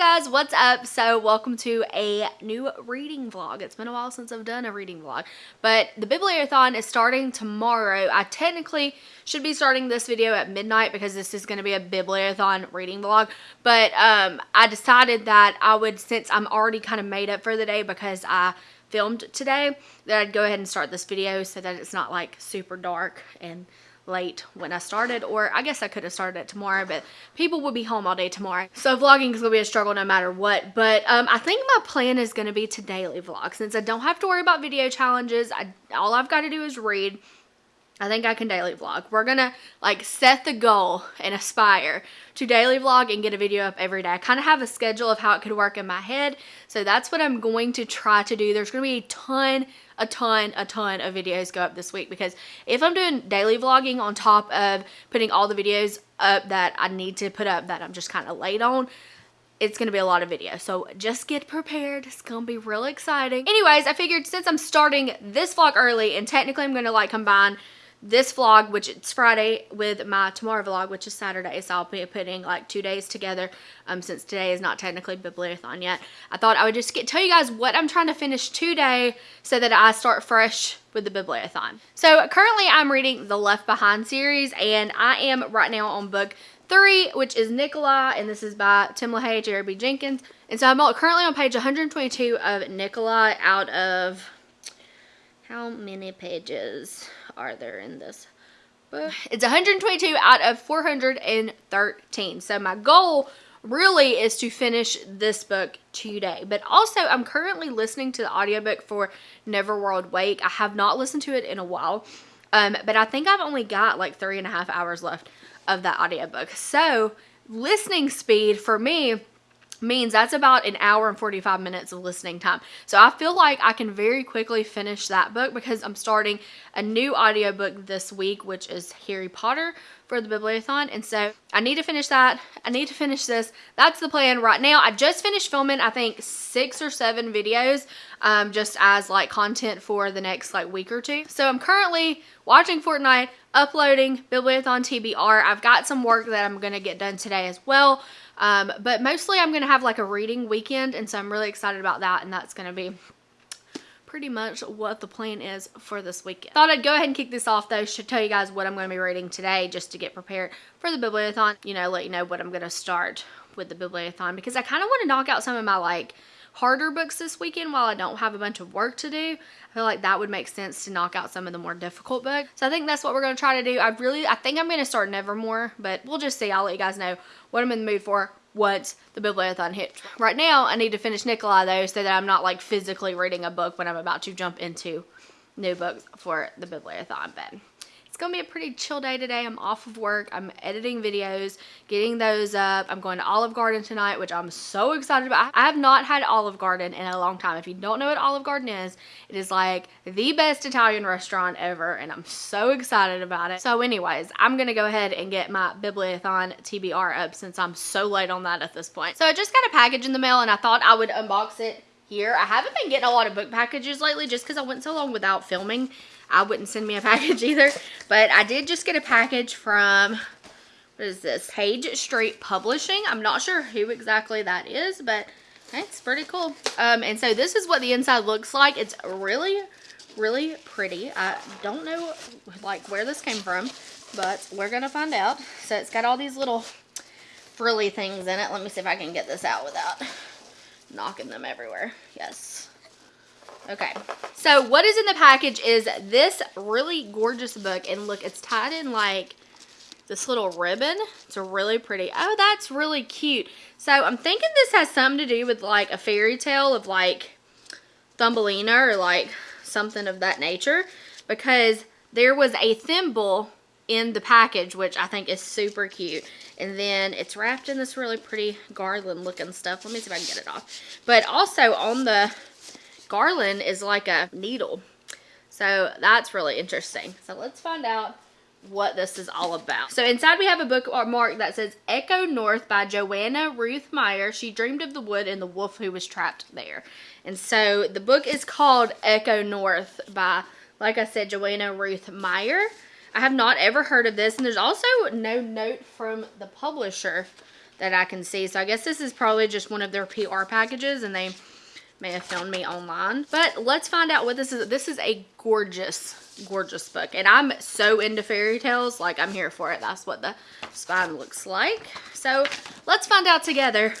guys, what's up? So welcome to a new reading vlog. It's been a while since I've done a reading vlog, but the Bibliothon is starting tomorrow. I technically should be starting this video at midnight because this is going to be a Bibliothon reading vlog, but um, I decided that I would, since I'm already kind of made up for the day because I filmed today, that I'd go ahead and start this video so that it's not like super dark and late when I started, or I guess I could have started it tomorrow, but people will be home all day tomorrow. So vlogging is to be a struggle no matter what, but um, I think my plan is to be to daily vlog. Since I don't have to worry about video challenges, I, all I've got to do is read I think I can daily vlog. We're gonna like set the goal and aspire to daily vlog and get a video up every day. I kind of have a schedule of how it could work in my head. So that's what I'm going to try to do. There's gonna be a ton, a ton, a ton of videos go up this week because if I'm doing daily vlogging on top of putting all the videos up that I need to put up that I'm just kind of late on, it's to be a lot of video. So just get prepared. It's to be real exciting. Anyways, I figured since I'm starting this vlog early and technically I'm to like combine this vlog, which it's Friday, with my tomorrow vlog, which is Saturday. So I'll be putting like two days together um, since today is not technically Bibliothon yet. I thought I would just get, tell you guys what I'm trying to finish today so that I start fresh with the Bibliothon. So currently I'm reading the Left Behind series and I am right now on book three, which is Nicolae, and this is by Tim LaHaye, B. Jenkins. And so I'm currently on page 122 of Nicolae out of how many pages? Are there in this book? It's 122 out of 413. So my goal really is to finish this book today. But also, I'm currently listening to the audiobook for Neverworld Wake. I have not listened to it in a while. Um, but I think I've only got like three and a half hours left of that audiobook. So listening speed for me means that's about an hour and 45 minutes of listening time. So I feel like I can very quickly finish that book because I'm starting a new audiobook this week, which is Harry Potter for the Bibliothon. And so I need to finish that. I need to finish this. That's the plan right now. I just finished filming, I think, six or seven videos um, just as like content for the next like week or two. So I'm currently watching Fortnite, uploading Bibliothon TBR. I've got some work that I'm going to get done today as well. Um, but mostly I'm going to have like a reading weekend. And so I'm really excited about that. And that's going to be pretty much what the plan is for this weekend. Thought I'd go ahead and kick this off though to tell you guys what I'm going to be reading today just to get prepared for the Bibliothon. You know, let you know what I'm going to start with the Bibliothon because I kind of want to knock out some of my like harder books this weekend while I don't have a bunch of work to do. I feel like that would make sense to knock out some of the more difficult books. So I think that's what we're going to try to do. I really, I think I'm going to start Nevermoor, but we'll just see. I'll let you guys know what I'm in the mood for once the Bibliothon hits. Right now, I need to finish Nicolae though so that I'm not like physically reading a book when I'm about to jump into new books for the Bibliothon. But to be a pretty chill day today. I'm off of work. I'm editing videos, getting those up. I'm going to Olive Garden tonight, which I'm so excited about. I have not had Olive Garden in a long time. If you don't know what Olive Garden is, it is like the best Italian restaurant ever, and I'm so excited about it. So anyways, I'm to go ahead and get my Bibliothon TBR up since I'm so late on that at this point. So I just got a package in the mail, and I thought I would unbox it here. I haven't been getting a lot of book packages lately just because I went so long without filming. I wouldn't send me a package either. But I did just get a package from, what is this? Page Street Publishing. I'm not sure who exactly that is, but it's pretty cool. Um, and so this is what the inside looks like. It's really, really pretty. I don't know like where this came from, but we're going to find out. So it's got all these little frilly things in it. Let me see if I can get this out without knocking them everywhere. Yes. Okay, so what is in the package is this really gorgeous book. And look, it's tied in like this little ribbon. It's really pretty. Oh, that's really cute. So I'm thinking this has something to do with like a fairy tale of like Thumbelina or like something of that nature. Because there was a thimble in the package, which I think is super cute. And then it's wrapped in this really pretty garland looking stuff. Let me see if I can get it off. But also on the garland is like a needle. So that's really interesting. So let's find out what this is all about. So inside we have a book bookmark that says Echo North by Joanna Ruth Meyer. She dreamed of the wood and the wolf who was trapped there. And so the book is called Echo North by, like I said, Joanna Ruth Meyer. I have not ever heard of this. And there's also no note from the publisher that I can see. So I guess this is probably just one of their PR packages and they may have found me online. But let's find out what this is. This is a gorgeous, gorgeous book. And I'm so into fairy tales. Like, I'm here for it. That's what the spine looks like. So, let's find out together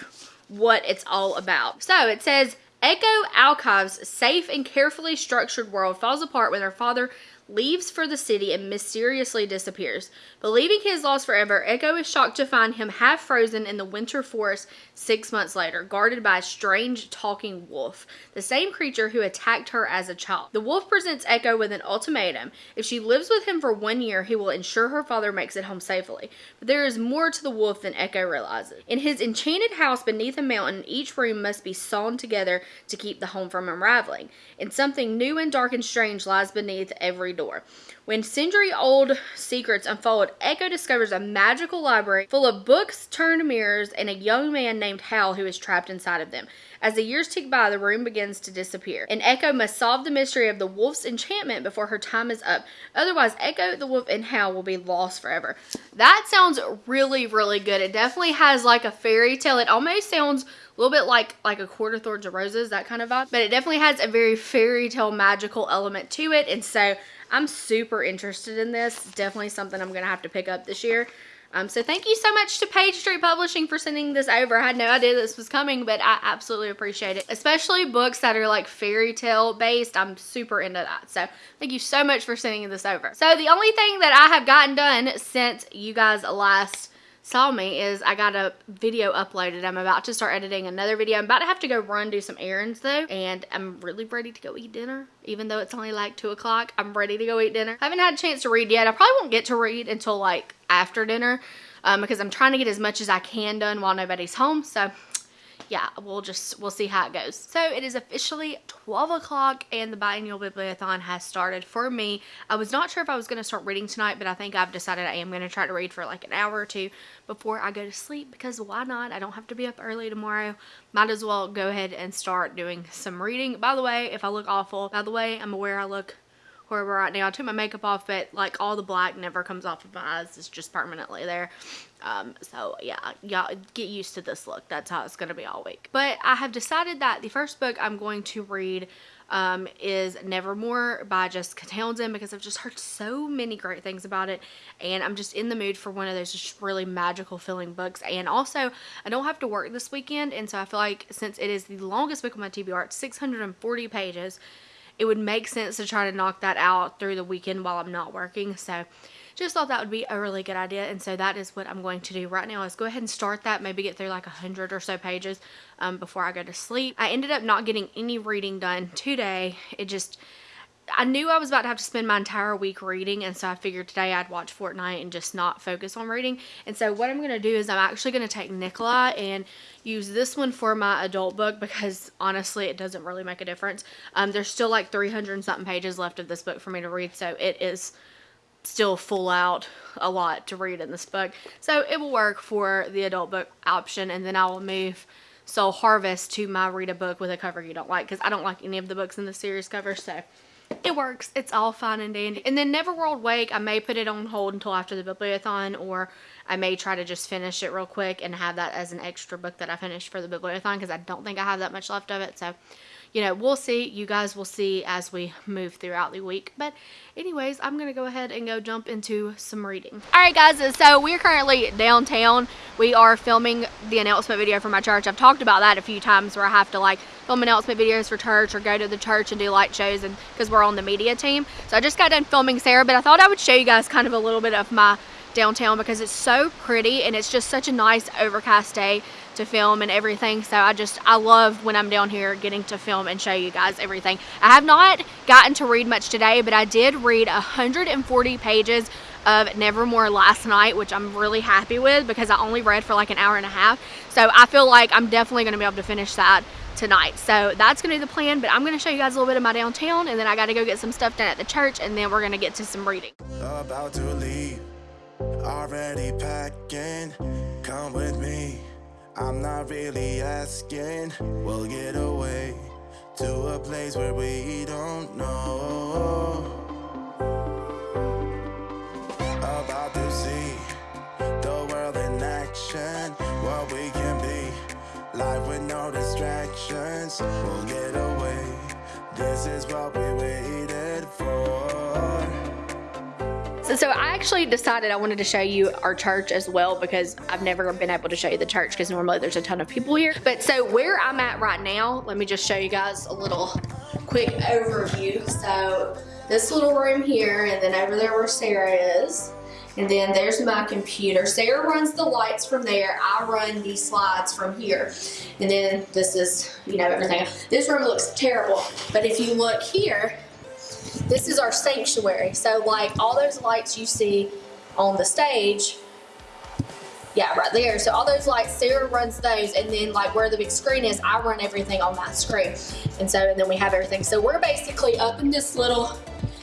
what it's all about. So, it says, Echo Alkaev's safe and carefully structured world falls apart when her father leaves for the city and mysteriously disappears. Believing he is lost forever, Echo is shocked to find him half frozen in the winter forest six months later, guarded by a strange talking wolf, the same creature who attacked her as a child. The wolf presents Echo with an ultimatum. If she lives with him for one year, he will ensure her father makes it home safely. But there is more to the wolf than Echo realizes. In his enchanted house beneath a mountain, each room must be sewn together to keep the home from unraveling. And something new and dark and strange lies beneath every door. When century old secrets unfold, Echo discovers a magical library full of books turned mirrors and a young man named Hal who is trapped inside of them. As the years tick by, the room begins to disappear, and Echo must solve the mystery of the wolf's enchantment before her time is up. Otherwise, Echo, the wolf, and Hal will be lost forever. That sounds really, really good. It definitely has like a fairy tale. It almost sounds a little bit like like a Court of Thorns and Roses, that kind of vibe. But it definitely has a very fairy tale magical element to it. And so I'm super interested in this. Definitely something I'm going to have to pick up this year. Um, so thank you so much to Page Street Publishing for sending this over. I had no idea this was coming, but I absolutely appreciate it. Especially books that are like fairy tale based. I'm super into that. So thank you so much for sending this over. So the only thing that I have gotten done since you guys last saw me is I got a video uploaded. I'm about to start editing another video. I'm about to have to go run do some errands though. And I'm really ready to go eat dinner. Even though it's only like 2 o'clock, I'm ready to go eat dinner. I haven't had a chance to read yet. I probably won't get to read until like after dinner. Um, because I'm trying to get as much as I can done while nobody's home. So yeah, we'll just, we'll see how it goes. So it is officially 12 o'clock and the biannual bibliothon has started for me. I was not sure if I was going to start reading tonight, but I think I've decided I am going to try to read for like an hour or two before I go to sleep because why not? I don't have to be up early tomorrow. Might as well go ahead and start doing some reading. By the way, if I look awful, by the way, I'm aware I look horrible right now. I took my makeup off, but like all the black never comes off of my eyes. It's just permanently there. Um, so yeah, y'all get used to this look. That's how it's going to be all week. But I have decided that the first book I'm going to read um, is Nevermoor by Jessica Townsend because I've just heard so many great things about it and I'm just in the mood for one of those just really magical feeling books and also I don't have to work this weekend and so I feel like since it is the longest book on my TBR, it's 640 pages, it would make sense to try to knock that out through the weekend while I'm not working. So just thought that would be a really good idea. And so that is what I'm going to do right now is go ahead and start that, maybe get through like a hundred or so pages um, before I go to sleep. I ended up not getting any reading done today. It just, I knew I was about to have to spend my entire week reading and so I figured today I'd watch Fortnite and just not focus on reading. And so what I'm going to do is I'm actually going to take Nicolae and use this one for my adult book because honestly it doesn't really make a difference. Um, there's still like 300 something pages left of this book for me to read so it is still full out a lot to read in this book. So it will work for the adult book option and then I will move Soul Harvest to my read a book with a cover you don't like because I don't like any of the books in the series cover so it works. It's all fine and dandy. And then Neverworld Wake, I may put it on hold until after the Bibliothon or I may try to just finish it real quick and have that as an extra book that I finished for the Bibliothon because I don't think I have that much left of it. So you know, we'll see. You guys will see as we move throughout the week. But anyways, I'm going to go ahead and go jump into some reading. All right, guys. So we're currently downtown. We are filming the announcement video for my church. I've talked about that a few times where I have to like film announcement videos for church or go to the church and do light shows and because we're on the media team. So I just got done filming Sarah, but I thought I would show you guys kind of a little bit of my downtown because it's so pretty and it's just such a nice overcast day to film and everything. So I just I love when I'm down here getting to film and show you guys everything. I have not gotten to read much today but I did read 140 pages of Nevermoor last night which I'm really happy with because I only read for like an hour and a half. So I feel like I'm definitely going to be able to finish that tonight. So that's gonna be the plan but I'm gonna show you guys a little bit of my downtown and then I gotta go get some stuff done at the church and then we're gonna get to some reading. About to leave already packing. Come with me I'm not really asking We'll get away To a place where we don't know About to see The world in action What we can be Life with no distractions. We'll get away. This is what we waited for. So, I actually decided I wanted to show you our church as well because I've never been able to show you the church because normally there's a ton of people here. But so where I'm at right now, let me just show you guys a little quick overview. So this little room here and then over there where Sarah is. And then there's my computer. Sarah runs the lights from there. I run these slides from here. And then this is, you know, everything. This room looks terrible. But if you look here, this is our sanctuary. So like all those lights you see on the stage, yeah, right there. So all those lights, Sarah runs those, and then like where the big screen is, I run everything on that screen. And so, and then we have everything. So we're basically up in this little,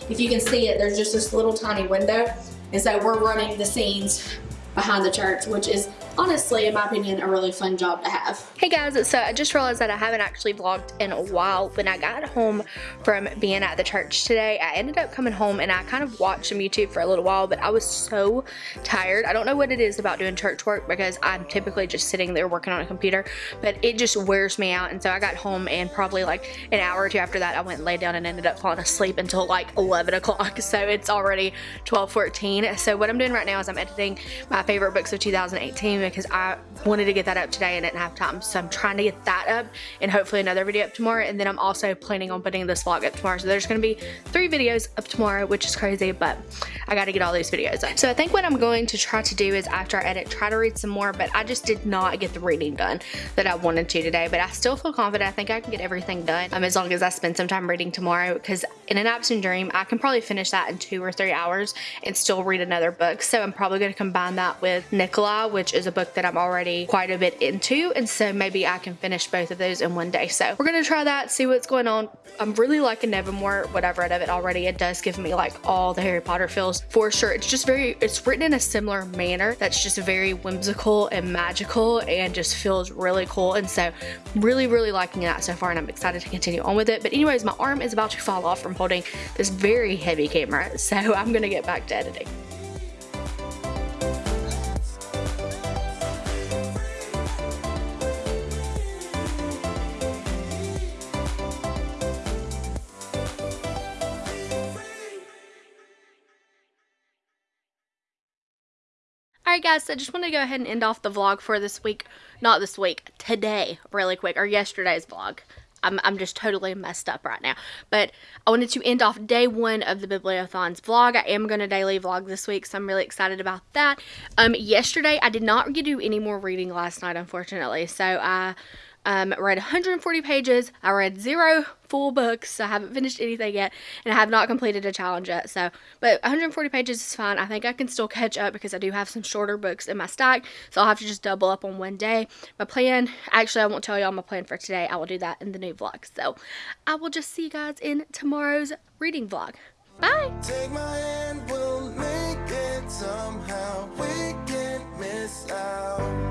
if you can see it, there's just this little tiny window. And so we're running the scenes behind the church, which is honestly, in my opinion, a really fun job to have. Hey guys, so I just realized that I haven't actually vlogged in a while. When I got home from being at the church today, I ended up coming home and I kind of watched some YouTube for a little while, but I was so tired. I don't know what it is about doing church work because I'm typically just sitting there working on a computer, but it just wears me out. And so I got home and probably like an hour or two after that, I went and laid down and ended up falling asleep until like 11 o'clock. So it's already 12:14. So what I'm doing right now is I'm editing my favorite books of 2018 because I wanted to get that up today and didn't have time. So I'm trying to get that up and hopefully another video up tomorrow. And then I'm also planning on putting this vlog up tomorrow. So there's going to be three videos up tomorrow, which is crazy, but I got to get all these videos up. So I think what I'm going to try to do is after I edit, try to read some more, but I just did not get the reading done that I wanted to today. But I still feel confident. I think I can get everything done um, as long as I spend some time reading tomorrow because in an absent dream, I can probably finish that in two or three hours and still read another book. So I'm probably going to combine that with Nicolae, which is a book that I'm already quite a bit into. And so maybe I can finish both of those in one day. So we're to try that, see what's going on. I'm really liking Nevermoor, what I've read of it already. It does give me like all the Harry Potter feels for sure. It's just very, it's written in a similar manner that's just very whimsical and magical and just feels really cool. And so really, really liking that so far and I'm excited to continue on with it. But anyways, my arm is about to fall off from holding this very heavy camera. So I'm to get back to editing. Alright guys, I just want to go ahead and end off the vlog for this week. Not this week, today, really quick, or yesterday's vlog. I'm, I'm just totally messed up right now. But I wanted to end off day one of the Bibliothons vlog. I am going to daily vlog this week, so I'm really excited about that. Um, yesterday, I did not get to do any more reading last night, unfortunately. So I um, read 140 pages. I read zero full books, so I haven't finished anything yet, and I have not completed a challenge yet. So, but 140 pages is fine. I think I can still catch up because I do have some shorter books in my stack, so I'll have to just double up on one day. My plan, actually, I won't tell y'all my plan for today. I will do that in the new vlog. So, I will just see you guys in tomorrow's reading vlog. Bye. Take my hand, we'll make it somehow. We can miss out.